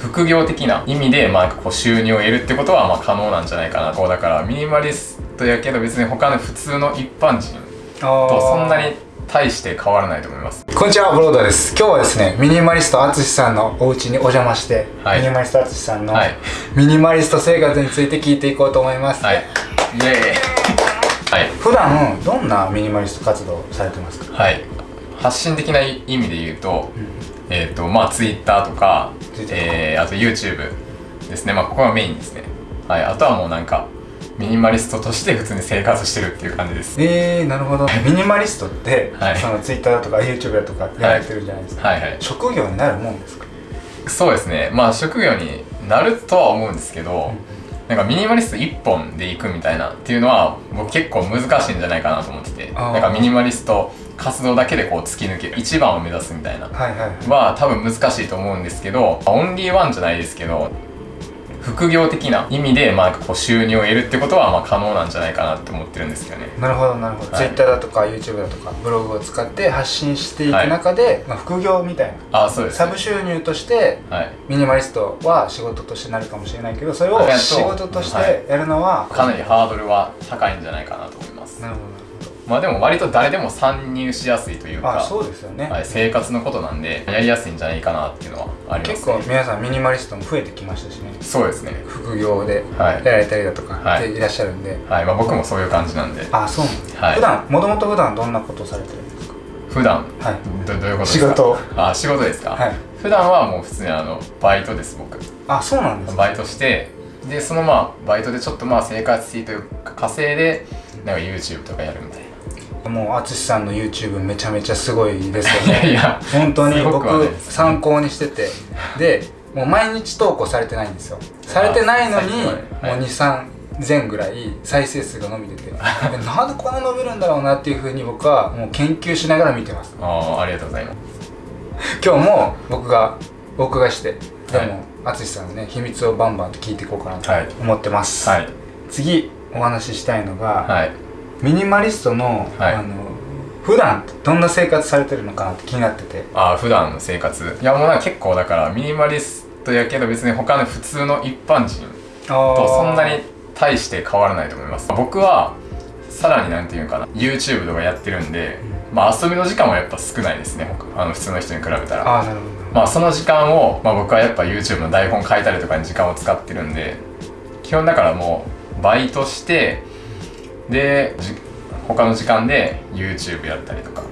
副業的な意味で、まあ、こう収入を得るってことはまあ可能なんじゃないかなこうだからミニマリストやけど別に他の普通の一般人とそんなに大して変わらないと思います。こんにちはブロードです。今日はですねミニマリスト淳さんのお家にお邪魔して、はい、ミニマリスト淳さんのミニマリスト生活について聞いていこうと思います。はい。イエーイ。はい。普段どんなミニマリスト活動されてますか？はい。発信的な意味で言うと、うん、えっ、ー、とまあ Twitter とか、えー、あと YouTube ですね。まあここがメインですね。はい。あとはもうなんかミニマリストとして普通に生活してるっていう感じです。えー、なるほど。ミニマリストって、はい、そのツイッターだとか YouTube だとかやられてるじゃないですか、はい。はい。はい、職業になるもんですか？そうですね。まあ職業になるとは思うんですけど、なんかミニマリスト1本でいくみたいなっていうのは僕結構難しいんじゃないかなと思ってて。なんかミニマリスト活動だけでこう突き抜ける一番を目指すみたいな。は多分難しいと思うんですけどオンリーワンじゃないですけど副業的な意味で、まあ、こう収入を得るってことはまあ可能なんじゃないかなって思ってるんですけどね。なるほどなるほど、はい、Twitter だとか YouTube だとかブログを使って発信していく中で、はい、まあ、副業みたいな。あそうです、ね、サブ収入として、はい、ミニマリストは仕事としてなるかもしれないけどそれを仕事としてやるのは、かなりハードルは高いんじゃないかなと思います。なるほどまあでも割と誰でも参入しやすいというかそうですよね、はい、生活のことなんでやりやすいんじゃないかなっていうのはあります、ね、結構皆さんミニマリストも増えてきましたしね。そうですね。副業でやられたりだとか、はい、いらっしゃるんで、はい。まあ、僕もそういう感じなんで。あそうなんです、はい、普段もともと普段どんなことをされてるんですか？普段。はい。どどういうことですか？仕事。あ仕事ですか、はい、普段はもう普通にあのバイトです僕。あそうなんです、ね、バイトしてでそのまあバイトでちょっとまあ生活費というか稼いでなんか YouTube とかやるみたいなもう淳さんの YouTube めちゃめちゃすごいですよね。いやいや本当に僕参考にしてて。でもう毎日投稿されてないんですよ。されてないのにもう23前ぐらい再生数が伸びてて。なんでこんな伸びるんだろうなっていうふうに僕はもう研究しながら見てます。ああありがとうございます。今日も僕が僕がしてでも淳、はい、さんのね秘密をバンバンと聞いていこうかなと思ってます、はい、次お話ししたいのが、はいミニマリストの,、はい、あの普段どんな生活されてるのかなって気になってて。ああ普段の生活。いやもう結構だからミニマリストやけど別に他の普通の一般人とそんなに大して変わらないと思います。僕はさらになんていうかな YouTube とかやってるんで、うん、まあ遊びの時間はやっぱ少ないですねあの普通の人に比べたら。あなるほど。まあその時間を、まあ、僕はやっぱ YouTube の台本書いたりとかに時間を使ってるんで基本だからもうバイトしてで他の時間で YouTube やったりとか。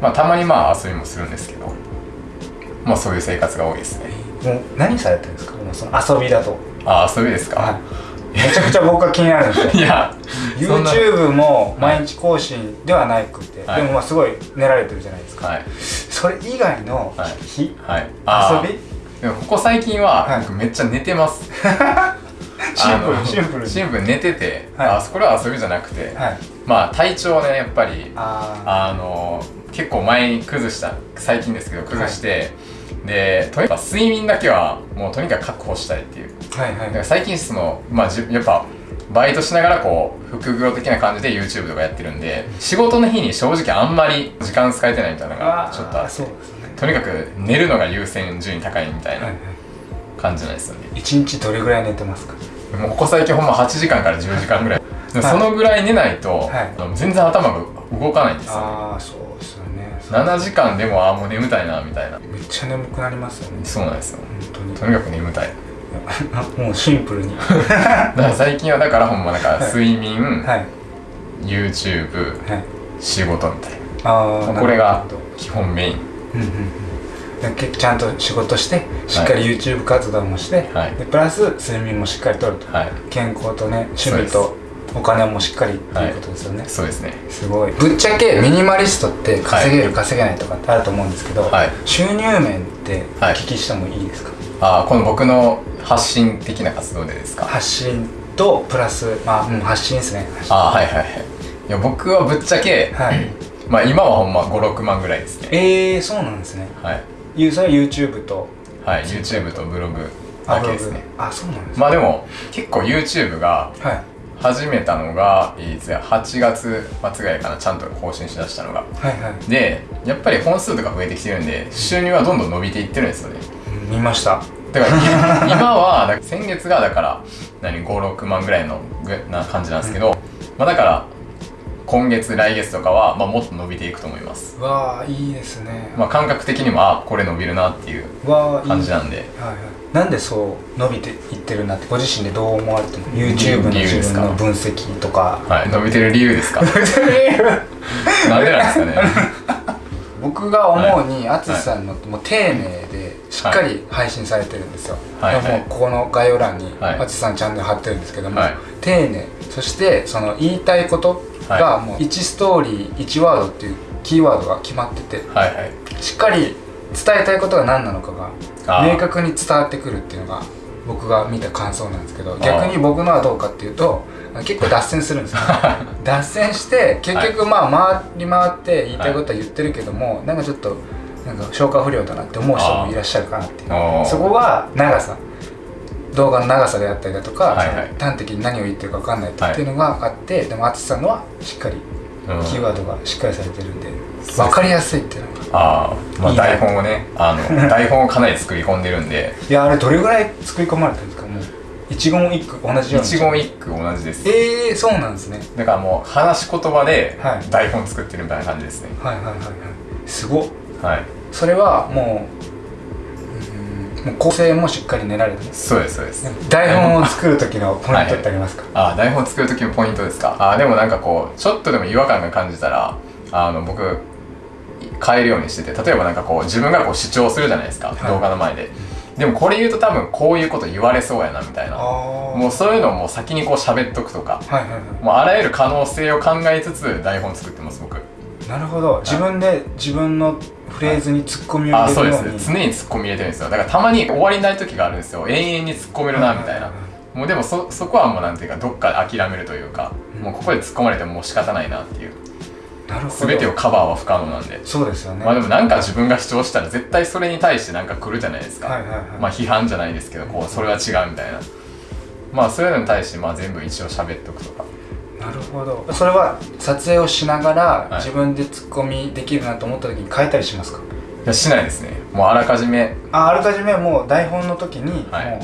まあたまにまあ遊びもするんですけど。まあそういう生活が多いですね。もう何されてるんですか？その遊びだと。あ遊びですか、はい、めちゃくちゃ僕は気になるんですよ。いや YouTube も毎日更新ではなくて、はい、でもまあすごい練られてるじゃないですか、はい、それ以外の日、はい。はい、遊び？ここ最近は僕めっちゃ寝てます シンプルシンプルシンプル寝てて、はい、あそこは遊びじゃなくて、はい、まあ体調ねやっぱりあの結構前に崩した最近ですけど崩して、はい、でとにかく睡眠だけはもうとにかく確保したいっていう、はいはい、だから最近その、まあ、やっぱバイトしながらこう副業的な感じで YouTube とかやってるんで仕事の日に正直あんまり時間使えてないみたいなのがちょっとあって、ね、とにかく寝るのが優先順位高いみたいな感じなんですよね、一日どれぐらい寝てますか？もうここ最近ほんま8時間から10時間ぐらい。そのぐらい寝ないと、はい、全然頭が動かないんですよ、ね、ああそうですよね。7時間でもああもう眠たいなみたいな。めっちゃ眠くなりますよね。そうなんですよ。本当に。とにかく眠たい。もうシンプルに。だから最近はだからほんまだから睡眠、はい、YouTube、はい、仕事みたいな。あこれが基本メイン、うんうんちゃんと仕事してしっかり YouTube 活動もして、はい、でプラス睡眠もしっかりとると、はい、健康とね趣味とお金もしっかりっていうことですよね、はい、そうですね。すごい。ぶっちゃけミニマリストって稼げる、稼げないとかってあると思うんですけど、はい、収入面ってお聞きしてもいいですか、ああこの僕の発信的な活動でですか？発信とプラスまあ、うん、発信ですね。ああはいはいはい。いや僕はぶっちゃけ、はい、まあ今はほんま56万ぐらいですね。ええー、そうなんですね。はいそれは YouTube と。はい YouTube とブログだけですね。あそうなんですまあでも結構 YouTube が始めたのが、い、つや8月末ぐらいかなちゃんと更新しだしたのが、はいはい、でやっぱり本数とか増えてきてるんで収入はどんどん伸びていってるんですよね。見ました。だから 今は先月がだから何56万ぐらいのな感じなんですけど、うん、まあだから今月来月とかは、まあ、もっと伸びていくと思います。わあいいですね、まあ、感覚的にもあこれ伸びるなっていう感じなんで。はいはい、なんでそう伸びていってるなってご自身でどう思われても YouTube の自分の分析とか。はい伸びてる理由ですか？伸びてる理由。なんでなんですかね僕が思うに淳、はい、さんのもう丁寧でしっかり配信されてるんですよ、はい、もうここの概要欄に淳さんチャンネル貼ってるんですけども、丁寧。そしてその言いたいことがもう1ストーリー1ワードっていうキーワードが決まってて、はいはい、しっかり伝えたいことが何なのかが明確に伝わってくるっていうのが僕が見た感想なんですけど逆に僕のはどうかっていうと結構脱線するんですよ 脱線して結局まあ回り回って言いたいことは言ってるけども、はい、なんかちょっとなんか消化不良だなって思う人もいらっしゃるかなっていう。そこが長さ。動画の長さであったりだとか、はいはい、端的に何を言ってるか分かんないっていうのがあって、はい、でも淳さんのはしっかりキーワードがしっかりされてるんで、分かりやすいっていうのが。あ、まあ、台本をねあの台本をかなり作り込んでるんで。いやあれどれぐらい作り込まれてるんですか？一言一句同じよう一言一句同じです。ええー、そうなんですね。だからもう話し言葉で台本作ってるみたいな感じですね、はい、はいはいはい。はいすごはい。それはもうもう構成もしっかり練られてそうですそうです。台本を作る時のポイントってありますか、はい、あ台本作る時のポイントですか？あでもなんかこうちょっとでも違和感が感じたらあの僕変えるようにしてて例えばなんかこう自分がこう主張するじゃないですか、はい、動画の前ででもこれ言うと多分こういうこと言われそうやなみたいな。もうそういうのをもう先にこう喋っとくとか、はいはいはい、もうあらゆる可能性を考えつつ台本作ってます僕。なるほど。自分で自分のフレーズにツッコミを入れるように、そうです。常にツッコミ入れてるんですよ。だからたまに終わりない時があるんですよ。永遠に突っ込めるなみたいな、もうでもそそこはもうなんていうかどっか諦めるというか、うん、もうここで突っ込まれてももう仕方ないなっていう全てをカバーは不可能なんで。そうですよね。まあでもなんか自分が主張したら絶対それに対してなんか来るじゃないですか、はいはいはい、まあ批判じゃないですけどこうそれは違うみたいな。まあそういうのに対してまあ全部一応喋っておくとか。なるほど。それは撮影をしながら、自分でツッコミできるなと思った時に変えたりしますか？いやしないですね。もうあらかじめ。ああらかじめもう台本の時にも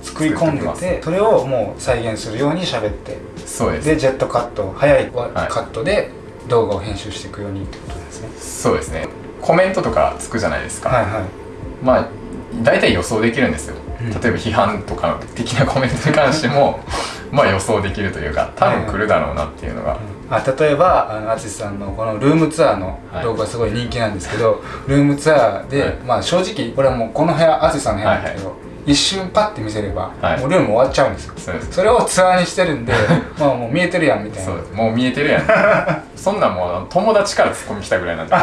う作り込んでて、それをもう再現するように喋って。そうです。でジェットカット早い。カットで動画を編集していくようにってことですね。そうですね。コメントとかつくじゃないですか。はいはい。まあ大体予想できるんですよ、うん、例えば批判とか的なコメントに関しても まあ予想できるというか多分来るだろうなっていうのが、あ例えばあの淳さんのこのルームツアーの動画すごい人気なんですけど、はい、ルームツアーで、はい、まあ正直これはもうこの部屋淳さんの部屋なんですけど、はいはい一瞬パッて見せれば、はい、もうルーム終わっちゃうんですよ。それをツアーにしてるんで まあもう見えてるやんみたいな。もう見えてるやん。そんなんもう友達からツッコミ来たぐらいなんで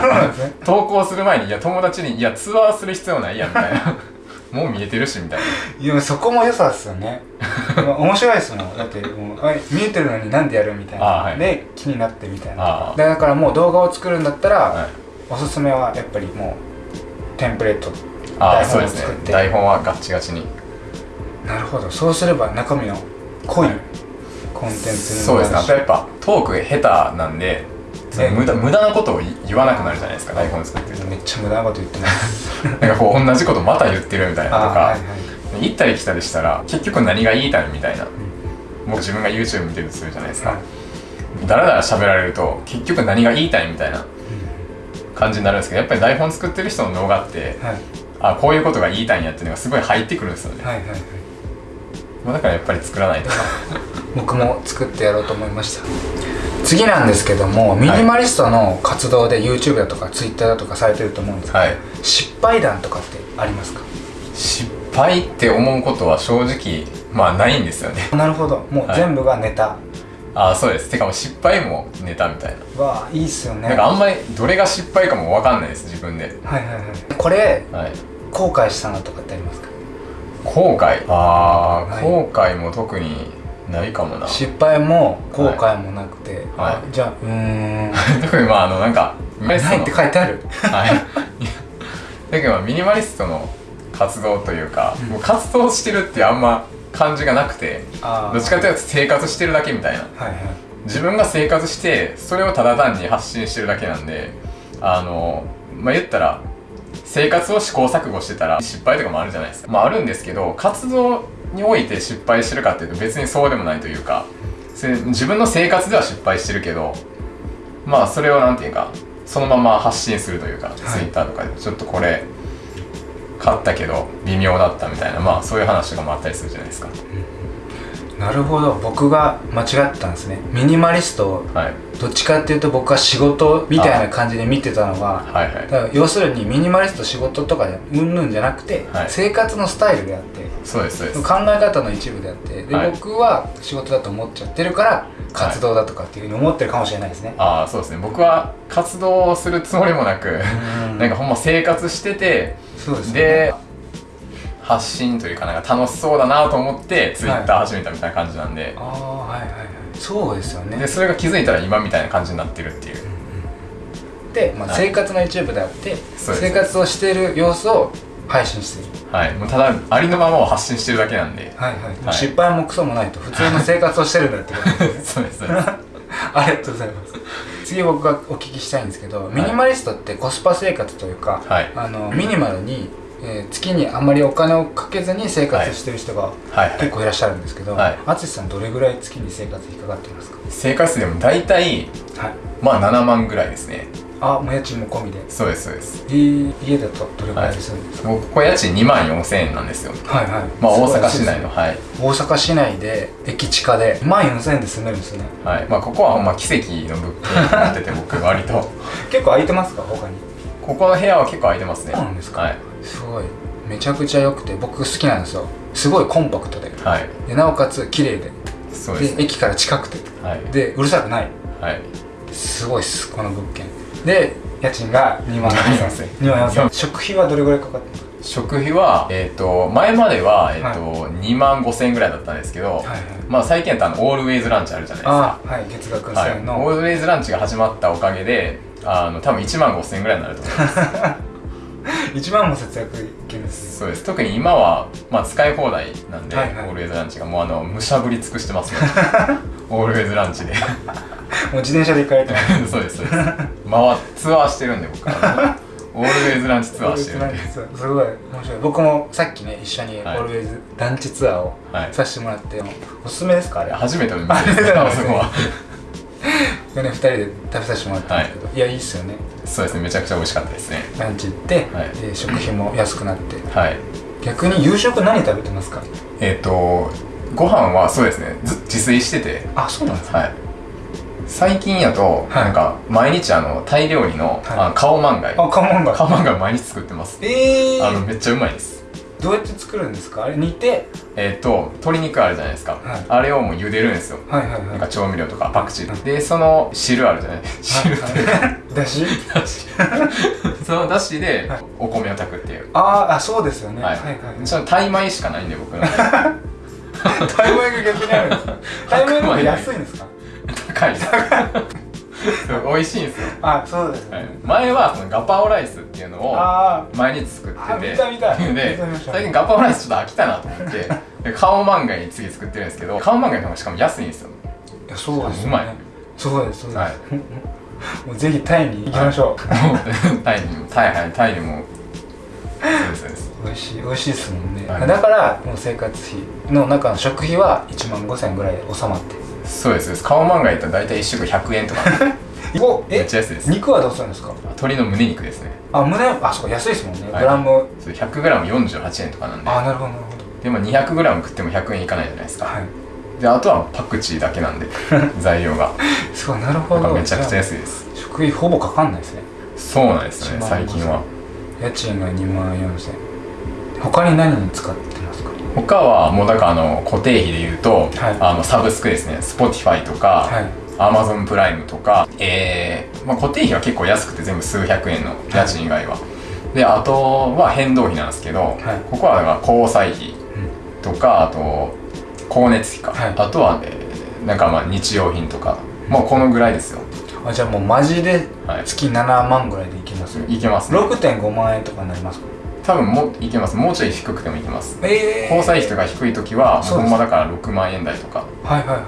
投稿する前にいや友達にいやツアーする必要ないやんみたいな。もう見えてるしみたいな。いやそこも良さですよね。面白いですもん。だってもう見えてるのになんでやるみたいな、はい、で気になってみたいな。だからもう動画を作るんだったら、はい、おすすめはやっぱりもうテンプレート台本を作って、ね、台本はガッチガチに。なるほど。そうすれば中身の濃いコンテンツにそうですね。あとやっぱトーク下手なんで無駄無駄なことを言わなくなるじゃないですか台本作ってると。めっちゃ無駄なこと言ってます。なんかこう同じことまた言ってるみたいなとか、はいはい、行ったり来たりしたら結局何が言いたいみたいな、うん、もう自分が YouTube 見てるとするじゃないですか、うん、だらだら喋られると結局何が言いたいみたいな感じになるんですけどやっぱり台本作ってる人の動画って、はい、あこういうことが言いたいんやっていうのがすごい入ってくるんですよね、はいはいはい。まあ、だからやっぱり作らないと。僕も作ってやろうと思いました。次なんですけどもミニマリストの活動で YouTube だとか Twitter だとかされてると思うんですけど、はい、失敗談とかってありますか？失敗って思うことは正直まあないんですよね。なるほど。もう全部がネタ、はい、ああそうです。てかもう失敗もネタみたいな。わあいいっすよね。なんかあんまりどれが失敗かも分かんないです自分で。はいはいはい。これ、はい、後悔したのとかってありますか後悔ああ、はい、後悔も特にないかもな失敗も後悔もなくて、はい、じゃあうん特にまああのなんかないって書いてあるはいだけどミニマリストの活動というか、うん、もう活動してるってあんま感じがなくてどっちかというと生活してるだけみたいな、はいはい、自分が生活してそれをただ単に発信してるだけなんであのまあ言ったら生活を試行錯誤してたら失敗とかもあるじゃないですか。まああるんですけど活動において失敗してるかっていうと別にそうでもないというか自分の生活では失敗してるけどまあそれを何て言うかそのまま発信するというか、はい、Twitter とかでちょっとこれ買ったけど微妙だったみたいなまあそういう話とかもあったりするじゃないですか、うん、なるほど。僕が間違ったんですね。ミニマリスト、はい、どっちかっていうと僕は仕事みたいな感じで見てたのは、はいはい、だから要するにミニマリスト仕事とかでうんぬんじゃなくて、はい、生活のスタイルであってそうです考え方の一部であってで、はい、僕は仕事だと思っちゃってるから活動だとかっていうふうに思ってるかもしれないですね、ああそうですね。僕は活動するつもりもなくなんかほんま生活しててそうです、ね、で発信というかなんか楽しそうだなと思ってツイッター始めたみたいな感じなんで、はい、ああはいはいはい。そうですよね。でそれが気づいたら今みたいな感じになってるっていう、で、まあ、生活の一部であって、はい、生活をしている様子を配信してる。はい。もうただありのままを発信してるだけなんで。はいはい、はい、失敗もクソもないと普通の生活をしてるんだってこと。です、そうです。ありがとうございます。次僕がお聞きしたいんですけど、ミニマリストってコスパ生活というか、はい、あのミニマルに、えー、月にあんまりお金をかけずに生活してる人が結構いらっしゃるんですけど淳、さんどれぐらい月に生活費かかってますか？生活でも大体、はい、まあ7万ぐらいですね。あもう家賃も込みで。そうですそうです。家だとどれぐらいですんですか、はい、ここ家賃2万4000円なんですよ。はいはい。まあ大阪市内のはい。大阪市内で駅地下で2万4000円で住めるんですね。はい。まあここはほんま奇跡の物件になってて僕割と。結構空いてますか？他に。ここの部屋は結構空いてますね。そうなんですか、はい、すごい。めちゃくちゃ良くて僕好きなんですよ。すごいコンパクトで,、はい、でなおかつ綺麗で。そうです、で駅から近くて、はい、でうるさくない。はい。すごいっすこの物件。で家賃が2万4000 2万4000食費はどれぐらいかかってます食費は、えーと、前までは、えーとはい、2万5000円ぐらいだったんですけど、はいはい、まあ、最近やったらオールウェイズランチあるじゃないですか。はい。月額1000円の、はい、オールウェイズランチが始まったおかげであの多分1万5000円ぐらいになると思います 1万も節約いけるんです。そうです。特に今は、まあ、使い放題なんで、はいはい、オールウェイズランチがもうあのむしゃぶり尽くしてますね オールウェイズランチで。もう自転車で行かれてますそうですそうです。回ツアーしてるんで僕。はオールウェイズランチツアーしてるんで。すごい面白い。僕もさっきね一緒にオールウェイズランチツアーをさせてもらって、はい、おすすめですか？あれ。初めての店です。あそこは。ね、2人で食べさせてもらったんですけど、はい、いやいいっすよねそうですねめちゃくちゃ美味しかったですね。ランチ行って、はい、で食費も安くなって。はい。逆に夕食何食べてますか？えっ、ー、とご飯はそうですね自炊してて。あそうなんですか、はい。最近やと、なんか毎日あのタイ料理の、あのカオマンガイ。あカオマンガイ。カオマンガイ毎日作ってます。ええー、あのめっちゃうまいですどうやって作るんですか？あれ？煮てえっ、と鶏肉あるじゃないですか、はい、あれをもう茹でるんですよ。はいはいはい。なんか調味料とかパクチー、はい、でその汁あるじゃない？汁って、はい、だし？だ しそのだしでお米を炊くっていう。ああそうですよね。はい。はいはいそのタイ米しかないんで僕の タイ米が逆にあるんですか？タイ米の方が安いんですか？高い 美味しいんですよ。あそうです、ね。はい、前はそのガパオライスっていうのを毎日作ってて。見た見た。で最近ガパオライスちょっと飽きたなと思って。でカオマンガイに次作ってるんですけどカオマンガイの方がしかも安いんですよ。いやそうです、ね、うまい。そうですそうです、はい、もうぜひタイに行きましょう、はい、タイにもタイはいタイにも。そうですそうです。美味しい美味しいですもんね、はい、だからもう生活費の中の食費は1万5000円ぐらい収まってそうですカオマンガイったら大体1食100円とか。めっちゃ安いです。肉はどうするんですか？鶏の胸肉ですね。あ胸あそう安いですもんね、はい、グラム。100g48 円とかなんで。あなるほどなるほど。でも 200g 食っても100円いかないじゃないですか、はい、であとはパクチーだけなんで 材料が。そうなるほど。めちゃくちゃ安いです。食費ほぼかかんないですね。そうなんですね最近は。家賃が2万4000他に何に使って他はもうだからあの固定費で言うと、はい、あのサブスクですね。Spotify とか、はい、Amazon プライムとか、えーまあ、固定費は結構安くて全部数百円の家賃以外は、はい、であとは変動費なんですけど、はい、ここはだから交際費とか、あと光熱費か、あとは、えー、なんかまあ日用品とか。もうこのぐらいですよ。あじゃあもうマジで月7万ぐらいでいけます、いけます、ね、6.5万円とかになりますか？多分もいけます。もうちょい低くてもいけます、えー、交際費とか低い時はほんまだから6万円台とか。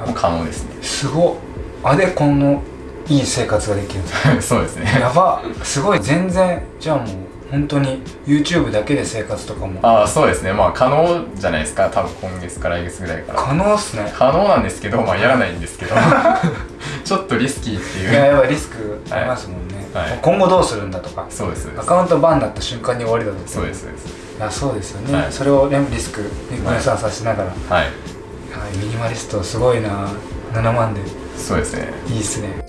も可能ですね、すごあでこのいい生活ができる そうですね。やば。すごい。全然。じゃあもう本当に YouTube だけで生活とかも。ああそうですね。まあ可能じゃないですか。多分今月か来月ぐらいから。可能っすね。可能なんですけどまあやらないんですけど。ちょっとリスキーっていう。いややっぱリスクありますもんね、はい、今後どうするんだとか。そうです。アカウントバンになった瞬間に終わりだとそうです。そうです。いやそうですよね、はい、それを、ね、リスク分散させながら。はい、はい、ミニマリストすごいな。7万で。そうですね。いいっすね